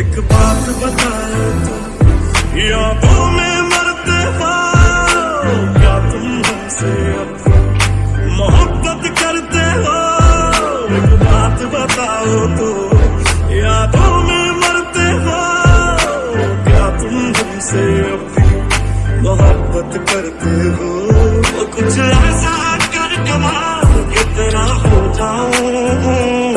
एक बात बताओ तुम यादों में मरते हो, क्या तुम हमसे मोहब्बत करते हो? एक बात बताओ तो यादों में मरते हो, क्या तुम हमसे अब मोहब्बत करते हो? कुछ ऐसा कर कमाल के तेरा हो जाऊँ?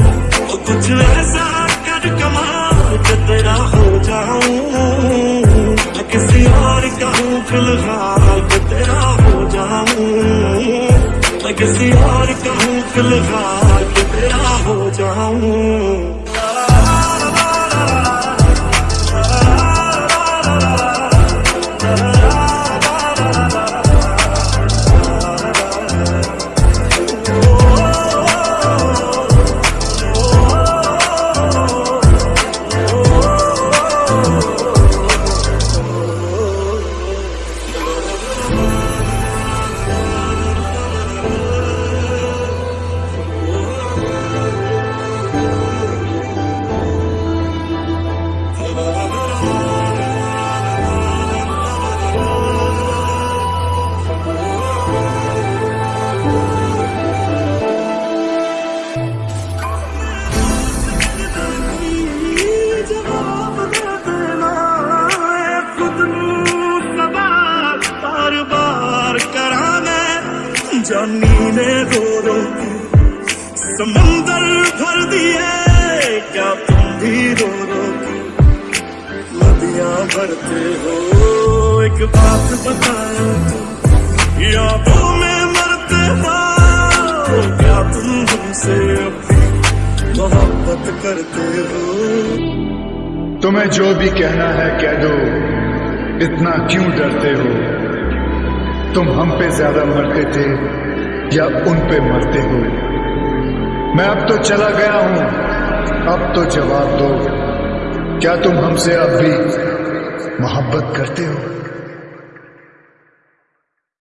कुछ ऐसा कर कमाल। तेरा हो जाऊँ किसी और का हूँ, फ़िलहाल तेरा हो जाऊँ। किसी और का हूँ, फ़िलहाल तेरा हो जाऊँ। जानी ने रो रो समंदर भर दिए। क्या तुम भी रो रो नदिया भरते हो? एक बात बताओ तो मैं मरते हो। क्या तुम हमसे अपनी मोहब्बत करते हो? तुम्हें जो भी कहना है कह दो, इतना क्यों डरते हो? तुम हम पे ज़्यादा मरते थे या उन पे मरते हो मैं अब तो चला गया हूँ। अब तो जवाब दो। क्या तुम हमसे अब भी मोहब्बत करते हो?